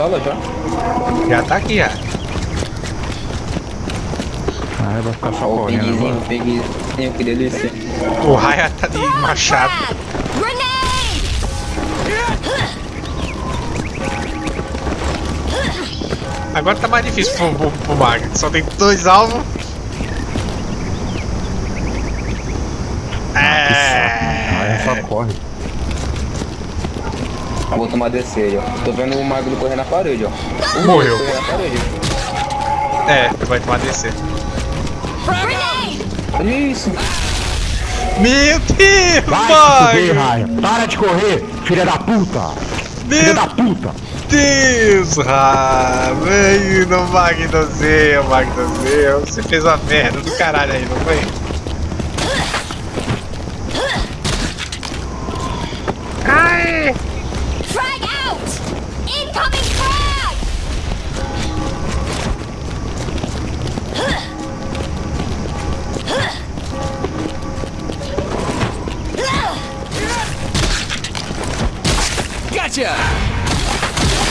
sala já? Já tá aqui, já. Ah, vai ficar só Ó, o correndo pinguizinho, agora. pinguizinho, que delícia. O Raya tá de machado. Agora tá mais difícil pro, pro, pro Mag. Só tem dois alvos. Ah, É. só corre. Vou tomar DC aí, ó. Tô vendo o magro correr na parede, ó. Morreu. Parede. É, tu vai tomar DC. Olha isso. Meu Deus, Vai fuder. Para de correr, filha da puta. Filha Meu da puta. Deus, Ra! Veio no Mag do Zeu, Mag do Zeu. Você fez uma merda do caralho aí, não foi? Ai! Frag out! Incoming frag!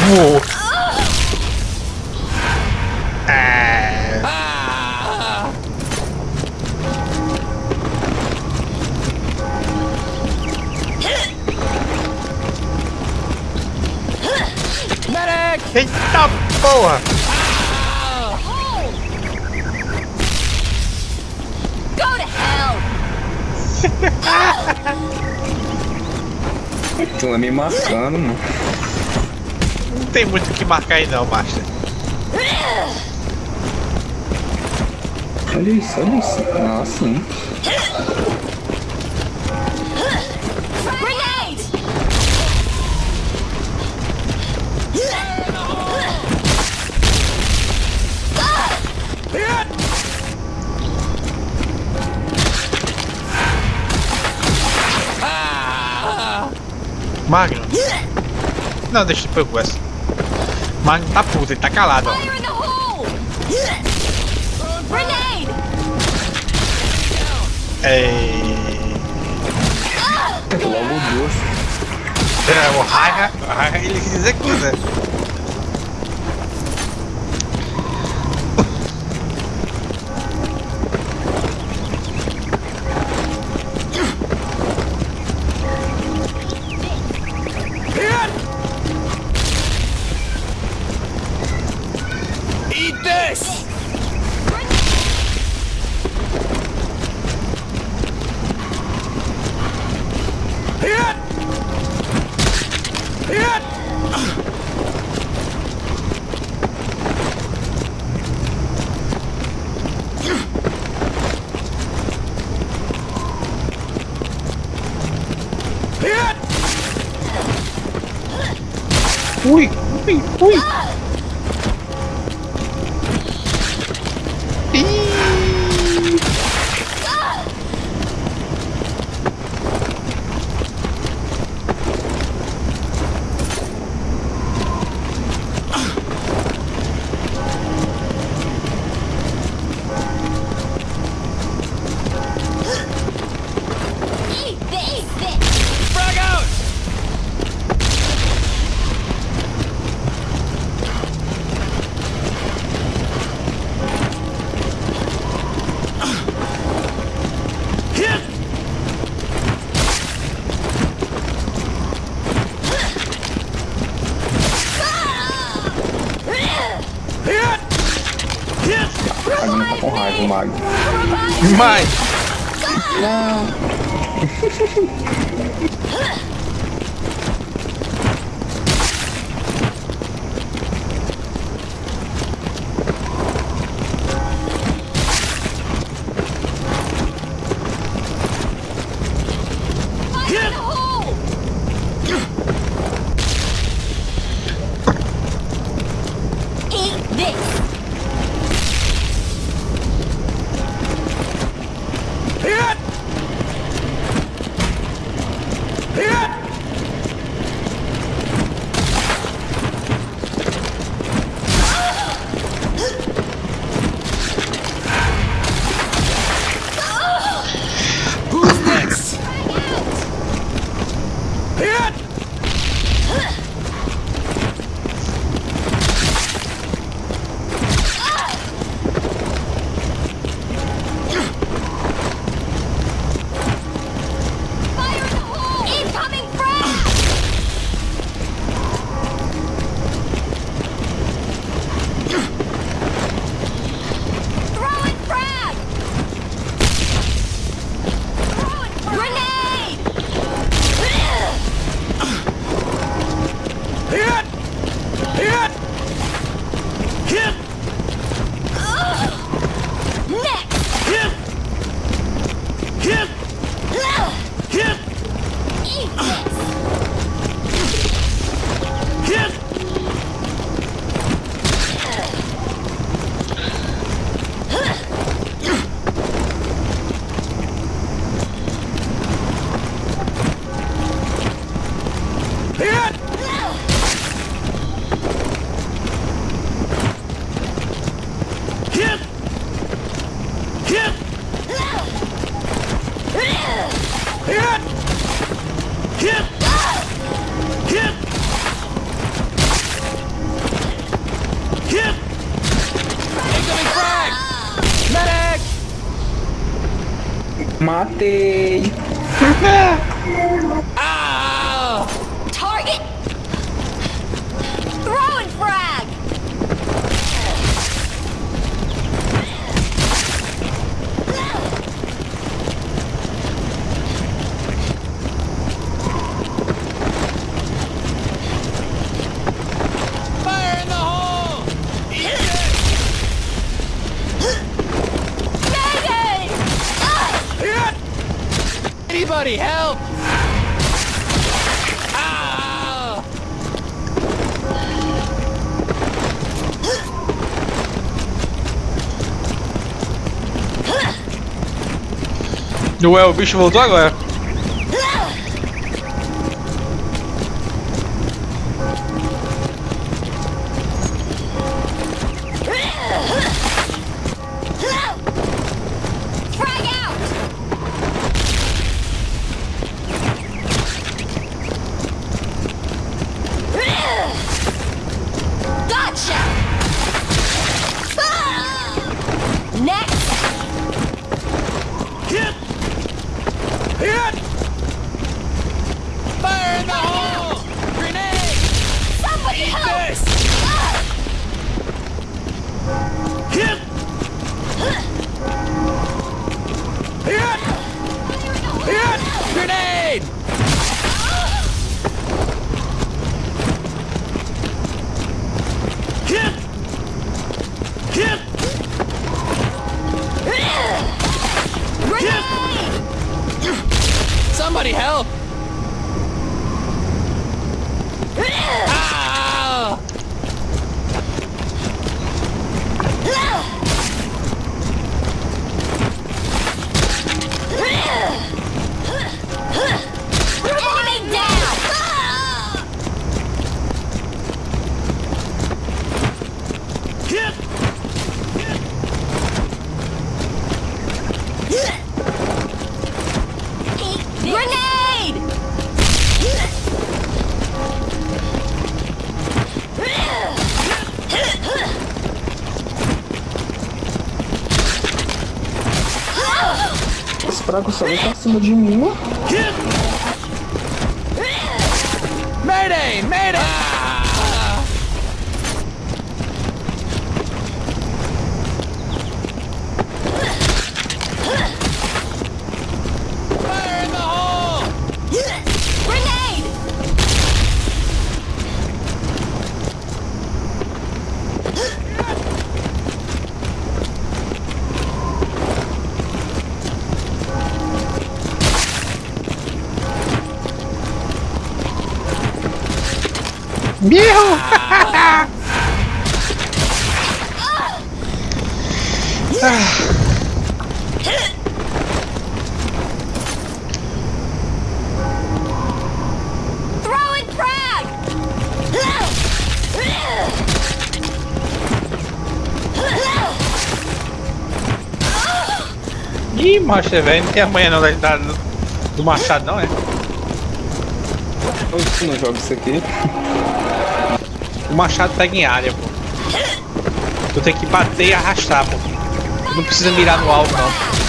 Uou. É. porra! Go to hell! Estão me marcando, mano. Não tem muito o que marcar aí não, Master. Olha isso, olha isso. Ah, sim. Magno. Não, deixa eu pegar essa. Magno tá puto, ele tá calado, ó. Ei. Logo duas. É, o o Raia ele se executa. Mas. Fire Ué, o bicho voltou agora. Caraca, o Samu tá acima de mim. Mayday! Mayday! Throwing frag! Ih, macho, velho, não tem amanhã não da, da- do machado não, é? Eu não jogo isso aqui. O machado pega em área, pô. Tu tem que bater e arrastar, pô. Tu não precisa mirar no alvo, não.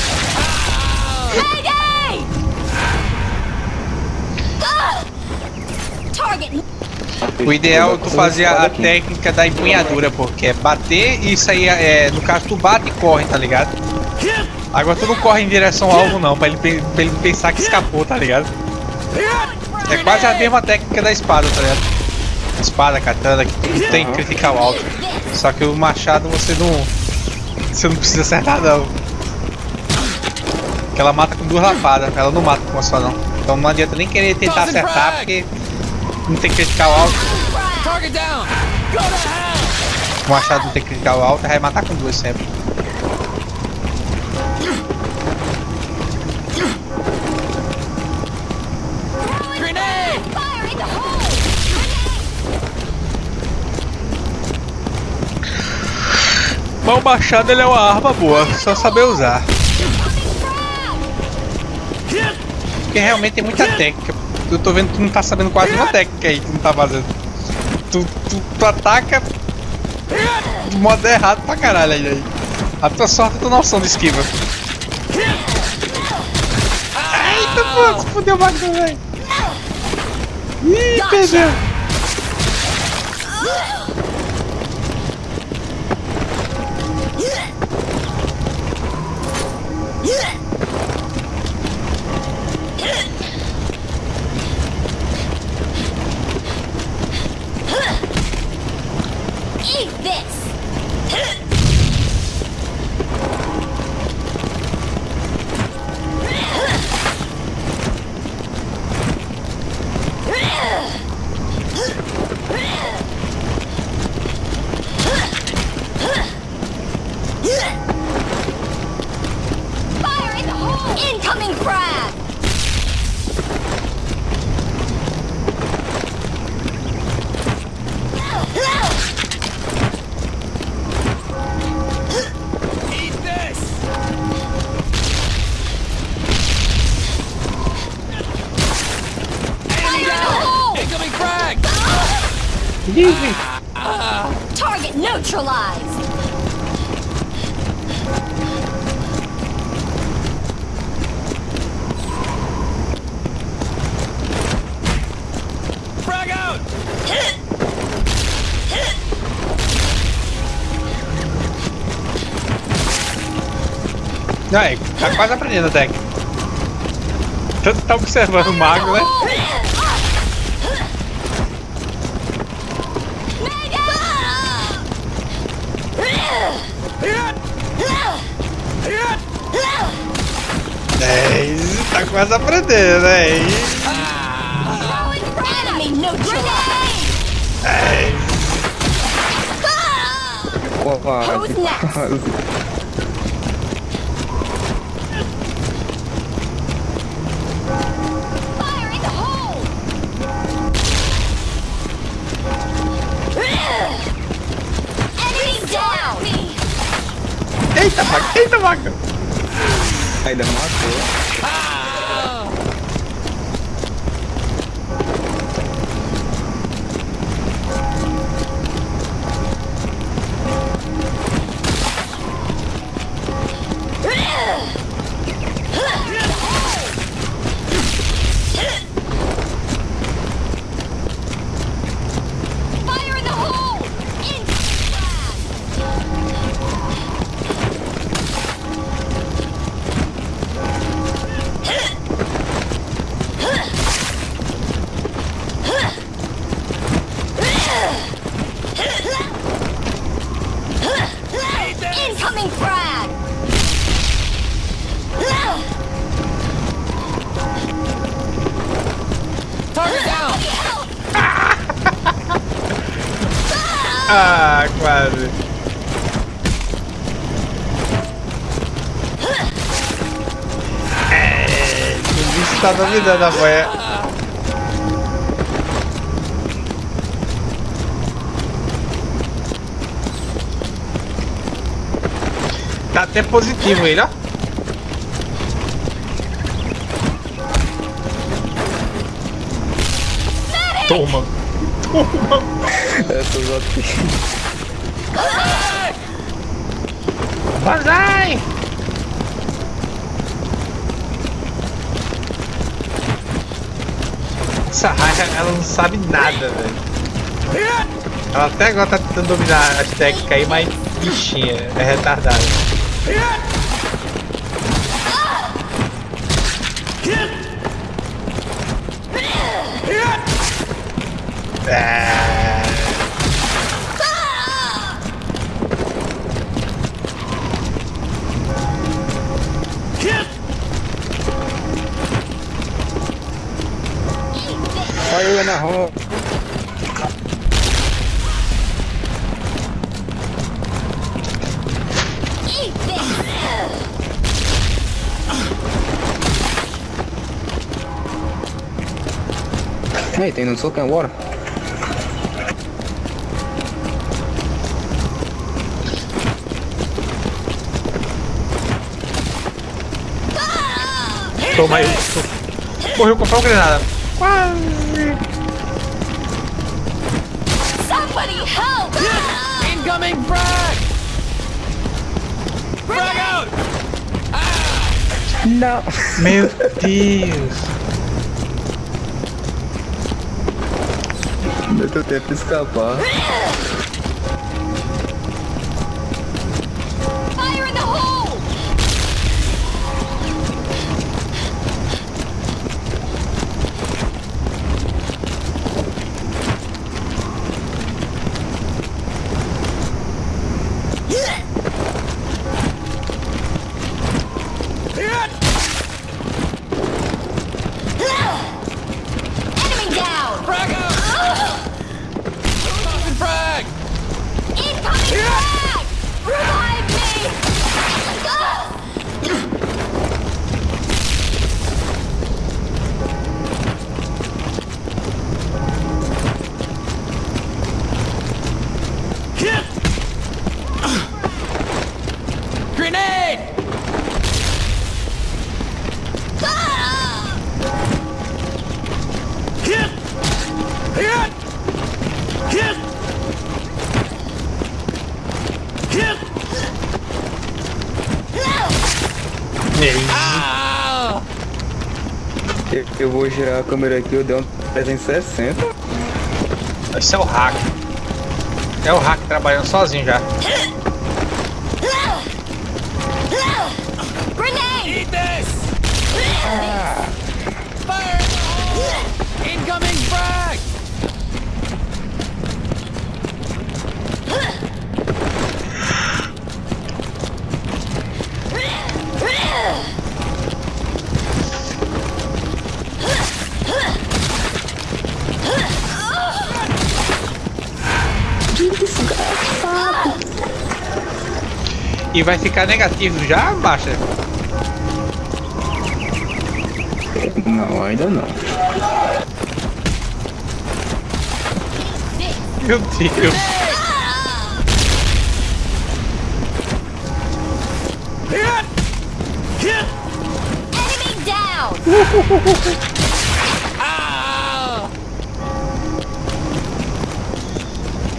O ideal é tu fazer a, técnica da empunhadura, pô. Que é bater e isso aí, é, no caso, tu bate e corre, tá ligado? Agora tu não corre em direção ao alvo, não, pra ele, pra ele pensar que escapou, tá ligado? É quase a mesma técnica da espada, tá ligado? Espada, katana, que tem critical alto. Só que o machado você não. Você não precisa acertar não. Que ela mata com duas lapadas, ela não mata com uma só não. Então não adianta nem querer tentar acertar porque não tem critical alto. O machado não tem critical alto, vai matar com duas sempre. O machado ele é uma arma boa, só saber usar. Porque realmente tem muita técnica. Eu tô vendo que tu não tá sabendo quase uma técnica aí que não tá fazendo. Tu, tu, tu ataca do modo errado pra caralho aí. A tua sorte é tua noção de esquiva. Eita, pô, se fudeu o bagulho, velho. Ih, perdeu. Yeah! Aí, tá quase aprendendo a técnica. Tanto tá observando o mago, né? É, tá quase aprendendo, né? E- Enemy neutralized! Quase, Eita, mago! Ainda matou. Fire o bicho tá dominando a boia. Tá até positivo ele, ó. Toma. Essas aqui. Banzai! Essa raia, ela não sabe nada, velho. Ela até agora tá tentando dominar as técnicas aí, mas bichinha, é retardada. Aí, tem no soco agora? Toma aí. Morreu com uma granada. Quase. Somebody help! Incoming frag! Frag out! Não. Meu Deus. Deu tempo de escapar. Eu, vou girar a câmera aqui, eu dei um 360. Esse é o hack. É o hack trabalhando sozinho já. E vai ficar negativo já, baixa? Não, ainda não. Meu Deus. Enemy down!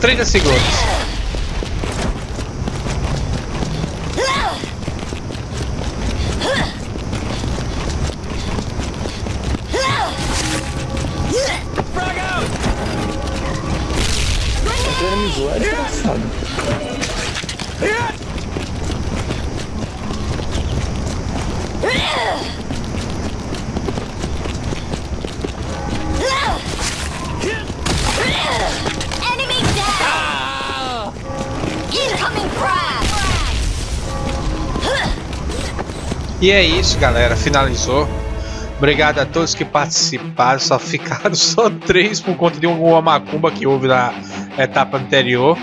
30 segundos. E é isso, galera. Finalizou. Obrigado a todos que participaram. Só ficaram só três por conta de uma macumba que houve na etapa anterior.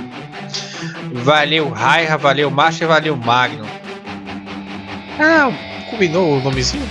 Valeu, Raiha, valeu, Master, valeu, Magno. Ah, combinou o nomezinho?